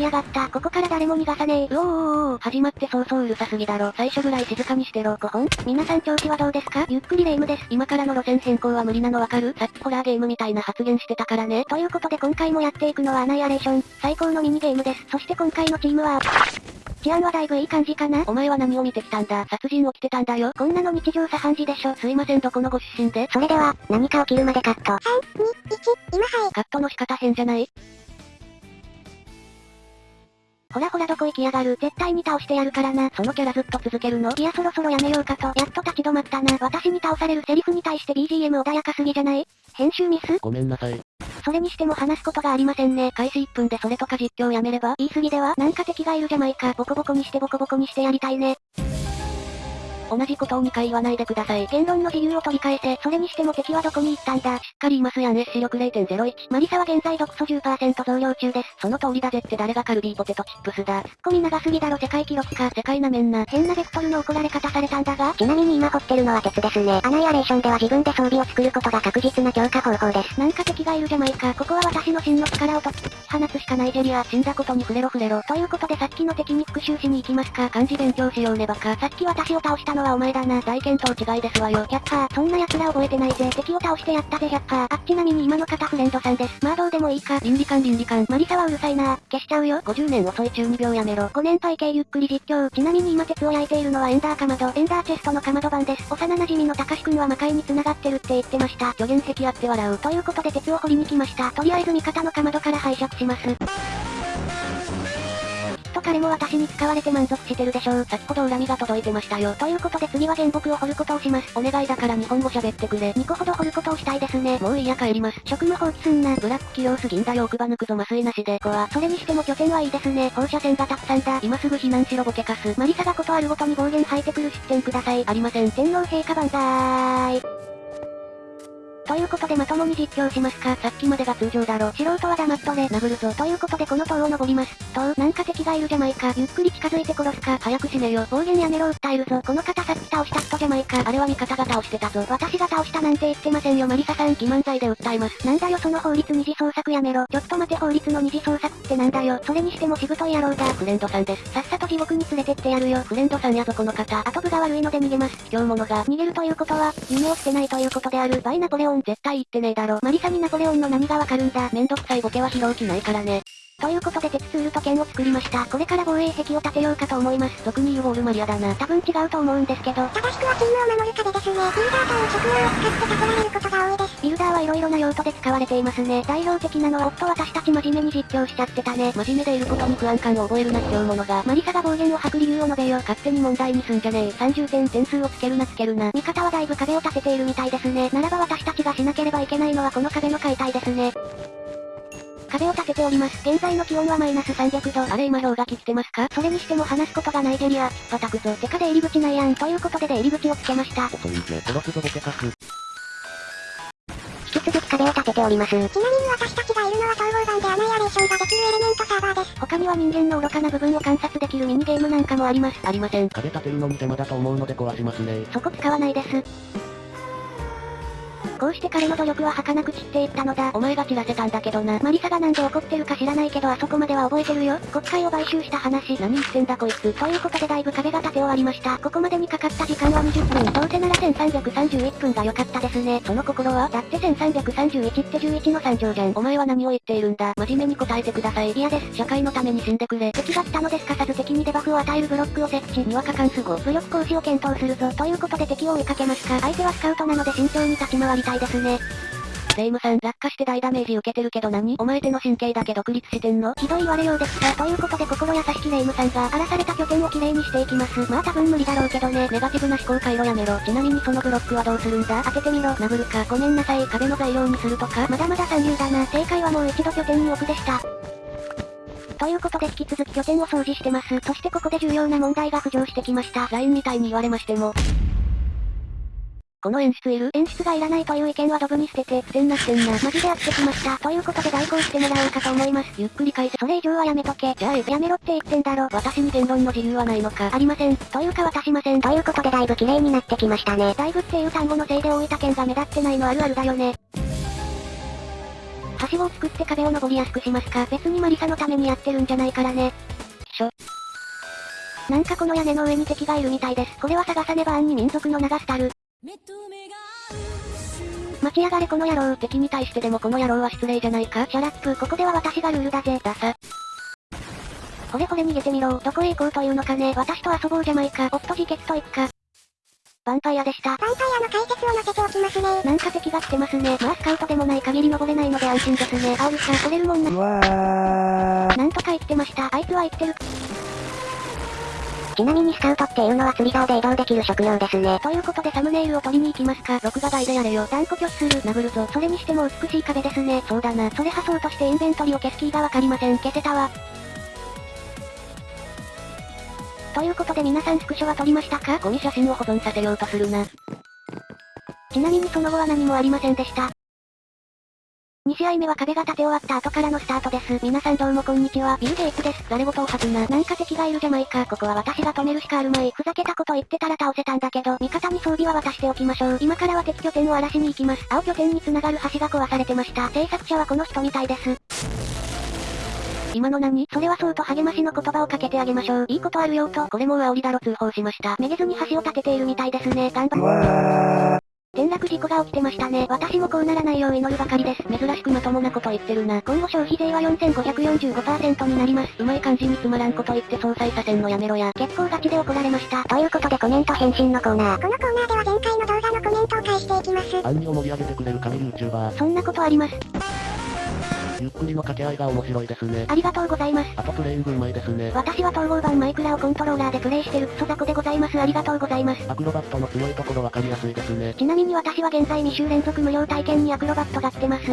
きやがった。ここから誰も逃がさねえ。うおーおーおー始まって早々うるさすぎだろ。最初ぐらい静かにしてろ。5本皆さん調子はどうですか？ゆっくりレ夢ムです。今からの路線変更は無理なのわかる？さっきホラーゲームみたいな発言してたからね。ということで今回もやっていくのはアナイアレーション。最高のミニゲームです。そして今回のチームは、治安はだいぶいい感じかな？お前は何を見てきたんだ？殺人起きてたんだよ。こんなの日常茶飯事でしょ。すいませんどこのご出身で？それでは、何か起きるまでカット。3、2、1、今はい。カットの仕方変じゃない？ほらほらどこ行きやがる。絶対に倒してやるからな。そのキャラずっと続けるのいやそろそろやめようかと。やっと立ち止まったな。私に倒されるセリフに対して BGM 穏やかすぎじゃない？編集ミス？ごめんなさい。それにしても話すことがありませんね。開始1分でそれとか実況やめれば？言い過ぎでは？なんか敵がいるじゃないか。ボコボコにしてボコボコにしてやりたいね。同じことを2回言わないでください。言論の自由を取り返せ。それにしても敵はどこに行ったんだ。しっかりいますやん。S 視力0.01。マリサは現在毒素10%増量中です。その通りだぜって誰がカルビーポテトチップスだ。ツッコミ長すぎだろ世界記録か。世界なめんな。変なベクトルの怒られ方されたんだが。ちなみに今掘ってるのは鉄ですね。アナイアレーションでは自分で装備を作ることが確実な強化方法です。なんか敵がいるじゃないか。ここは私の真の力をと、放つしかないジェリア。死んだことに触れろ触れろ。ということでさっきの敵に復讐しに行きますか。漢字勉強しようねバカ。さっき私を倒したのはお前だな。大見当違いですわよ。100%、パー、そんな奴ら覚えてないぜ。敵を倒してやったぜ100%。パー。あ、ちなみに今の方フレンドさんです。まあどうでもいいか。倫理観倫理観。マリサはうるさいな。消しちゃうよ。50年遅い中2秒やめろ。5年配系ゆっくり実況。ちなみに今鉄を焼いているのはエンダーかまど。エンダーチェストのかまど版です。幼馴染のたかしくんは魔界に繋がってるって言ってました。助言席あって笑う。ということで鉄を掘りに来ました。とりあえず味方のかまどから拝借します。と彼も私に使われて満足してるでしょう。先ほど恨みが届いてましたよ。ということで次は原木を掘ることをします。お願いだから日本語喋ってくれ。2個ほど掘ることをしたいですね。もういいや帰ります。職務放棄すんな。ブラック企業すぎんだよ奥歯抜くぞ麻酔なしで。こは。それにしても拠点はいいですね。放射線がたくさんだ。今すぐ避難しろボケカス。マリサがことあるごとに暴言吐いてくる出店ください。ありません。天皇陛下万歳。ということでまともに実況しますか。さっきまでが通常だろ。素人は黙っとれ。殴るぞ。ということでこの塔を登ります。塔、なんか敵がいるじゃないか。ゆっくり近づいて殺すか。早く死ねよ。暴言やめろ訴えるぞ。この方さっき倒した人じゃないか。あれは味方が倒してたぞ。私が倒したなんて言ってませんよマリサさん。欺瞞罪で訴えます。なんだよその法律二次創作やめろ。ちょっと待て法律の二次創作ってなんだよ。それにしてもしぶとい野郎だ。フレンドさんです。さっさと地獄に連れてってやるよ。フレンドさんやぞこの方。後部が悪いので逃げます。卑怯者が。逃げるということは、夢を捨てないということである。バイナポレオン絶対言ってねえだろ。マリサにナポレオンの何がわかるんだ。めんどくさいボケは拾う気ないからね。ということで鉄ツールと剣を作りました。これから防衛壁を立てようかと思います。俗に言うウォールマリアだな。多分違うと思うんですけど。正しくはチームを守る壁ですね。ビルダーという職業を使って囲われることが多いです。ビルダーはいろいろな用途で使われていますね。代表的なのは夫私たち真面目に実況しちゃってたね。真面目でいることに不安感を覚えるな卑怯者が。マリサが暴言を吐く理由を述べよ。勝手に問題にすんじゃねえ。30点点数をつけるなつけるな。味方はだいぶ壁を立てているみたいですね。ならば私たちがしなければいけないのはこの壁の解体ですね。壁を立てております。現在の気温はマイナス300度。あれ今氷河期来てますか？それにしても話すことがないジェリア。叩くぞ。てか出入り口ないやん。ということで出入り口をつけました。遅いぜ。殺すぞボケカス。引き続き壁を立てております。ちなみに私たちがいるのは統合版でアナイアレーションができるエレメントサーバーです。他には人間の愚かな部分を観察できるミニゲームなんかもあります。ありません。壁立てるのに手間だと思うので壊しますね。そこ使わないです。こうして彼の努力は儚く散っていったのだ。お前が散らせたんだけどな。マリサがなんで怒ってるか知らないけどあそこまでは覚えてるよ。国会を買収した話。何言ってんだこいつ。ということでだいぶ壁が立て終わりました。ここまでにかかった時間は20分。どうせなら1331分が良かったですね。その心は？だって1331って11の3乗じゃん。お前は何を言っているんだ？真面目に答えてください。嫌です。社会のために死んでくれ。敵が来たのですか？さず敵にデバフを与えるブロックを設置。にわか関数5。武力行使を検討するぞ。ということで敵を追いかけますか？相手はスカウトなので慎重に立ち回りたいですね。レイムさん、落下して大ダメージ受けてるけど何？お前手の神経だけ独立してんの？ひどい言われようですが、ということで心優しきレイムさんが荒らされた拠点をきれいにしていきます。まあ多分無理だろうけどね。ネガティブな思考回路やめろ。ちなみにそのブロックはどうするんだ？当ててみろ。殴るか。ごめんなさい。壁の材料にするとか。まだまだ三流だな。正解はもう一度拠点に置くでした。ということで引き続き拠点を掃除してます。そしてここで重要な問題が浮上してきました。LINE みたいに言われましても。この演出いる演出がいらないという意見はドブに捨てて、不てなってんな。マジでやってきました。ということで代行してもらおうかと思います。ゆっくり返せ。それ以上はやめとけ。じゃあ、やめろって言ってんだろ。私に言論の自由はないのか。ありません。というか渡しません。ということでだいぶ綺麗になってきましたね。だいぶっていう単語のせいで大分県が目立ってないのあるあるだよね。しごを作って壁を登りやすくしますか。別にマリサのためにやってるんじゃないからね。しょ。なんかこの屋根の上に敵がいるみたいです。これは探さねば暗に民族の名が廃る。待ちやがれこの野郎。敵に対してでもこの野郎は失礼じゃないか？ Shut up、ここでは私がルールだぜ。ダサ。ほれほれ逃げてみろ。どこへ行こうというのかね？私と遊ぼうじゃないか？おっと自決と行くか。ヴァンパイアでした。ヴァンパイアの解説を載せておきますね。なんか敵が来てますね。まあスカウトでもない限り登れないので安心ですね。あおるか、取れるもんな。うわー。なんとか言ってました。あいつは言ってる。ちなみにスカウトっていうのは釣り竿で移動できる職業ですね。ということでサムネイルを取りに行きますか。録画外でやれよ。断固拒否する。殴るぞ。それにしても美しい壁ですね。そうだな。それ破そうとしてインベントリを消すキーがわかりません。消せたわ。ということで皆さんスクショは撮りましたか？ゴミ写真を保存させようとするな。ちなみにその後は何もありませんでした。2試合目は壁が立て終わった後からのスタートです。皆さんどうもこんにちは。ビル・ゲイツです。誰事を吐くな。なんか敵がいるじゃないか。ここは私が止めるしかあるまい。ふざけたこと言ってたら倒せたんだけど、味方に装備は渡しておきましょう。今からは敵拠点を荒らしに行きます。青拠点に繋がる橋が壊されてました。制作者はこの人みたいです。今の何？それはそうと励ましの言葉をかけてあげましょう。いいことあるよと。これもう煽りだろ通報しました。めげずに橋を立てているみたいですね。頑張っ転落事故が起きてましたね。私もこうならないよう祈るばかりです。珍しくまともなこと言ってるな。今後消費税は4545%になります。うまい感じにつまらんこと言って総裁させんのやめろや。結構ガチで怒られました。ということでコメント返信のコーナー。このコーナーでは前回の動画のコメントを返していきます。暗にを盛り上げてくれる神 YouTuber。そんなことあります。ゆっくりの掛け合いが面白いですね。ありがとうございます。あとプレイングうまいですね。私は統合版マイクラをコントローラーでプレイしてるクソ雑魚でございます。ありがとうございます。アクロバットの強いところわかりやすいですね。ちなみに私は現在2週連続無料体験にアクロバットが来てます。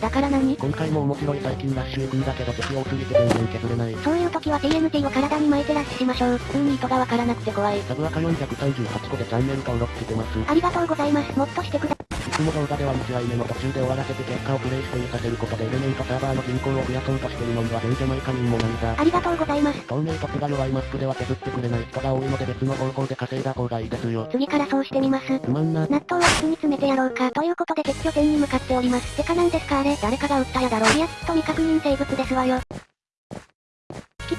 だから何？今回も面白い最近ラッシュ行くんだけど敵多すぎて全然削れない。そういう時は TNT を体に巻いてラッシュしましょう。普通に意図がわからなくて怖い。サブアカ438個でチャンネル登録してます。ありがとうございます。もっとしてくだいつも動画では2試合目の途中で終わらせて結果をプレイしてさせることでエレメントサーバーの人口を増やそうとしてるのには全ジャマイカ人もないさ。ありがとうございます。透明凸が弱いマップでは削ってくれない人が多いので別の方法で稼いだ方がいいです。よ。次からそうしてみます。つまんな。納豆は筒に詰めてやろうか。ということで敵拠点に向かっております。てかなんです。かあれ誰かが撃ったやだろ。いやきっと未確認生物です。わよ。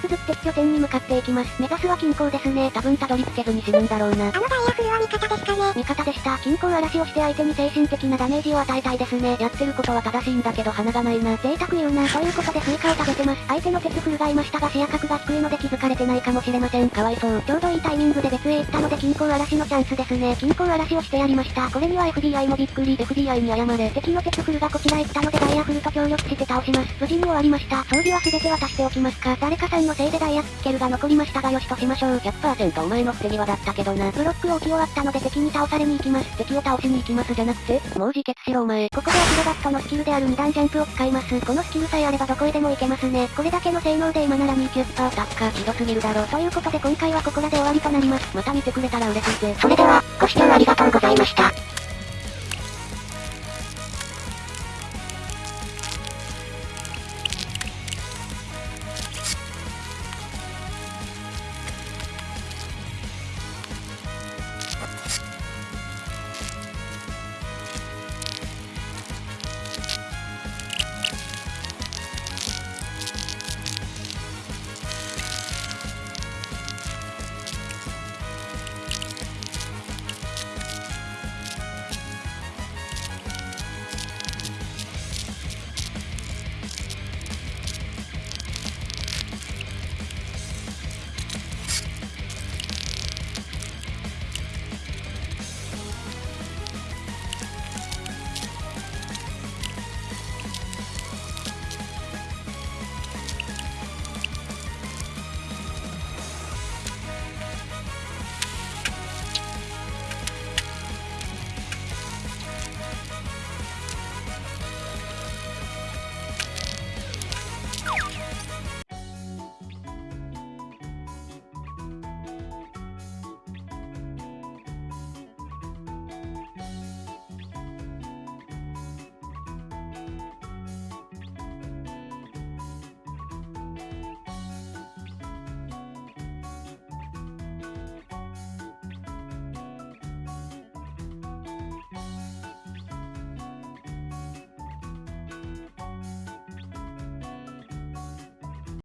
引き続き敵拠点に向かっていきます。目指すは近郊ですね。多分たどり着けずに死ぬんだろうな。あのダイヤフルは味方ですかね味方でした。近郊嵐をして相手に精神的なダメージを与えたいですね。やってることは正しいんだけど鼻がないな。贅沢言うな。ということでスイカを食べてます。相手の鉄フルがいましたが視野角が低いので気づかれてないかもしれません。かわいそう。ちょうどいいタイミングで別へ行ったので近郊嵐のチャンスですね。近郊嵐をしてやりました。これには FDI もびっくり。FDI に謝れ。敵の鉄フルがこちらへ来たのでダイヤフルと協力して倒します。無事に終わりました。装備は全て渡しておきますか。誰かさんのせいでダイヤスケルが残りましたがよしとしましょう。100%お前の捨て際だったけどな。ブロックを置き終わったので敵に倒されに行きます。敵を倒しに行きますじゃなくて、もう自決しろお前。ここでアクロバットのスキルである2段ジャンプを使います。このスキルさえあればどこへでも行けますね。これだけの性能で今なら20%タッカーひどすぎるだろ。ということで今回はここらで終わりとなります。また見てくれたら嬉しいぜ。それでは、ご視聴ありがとうございました。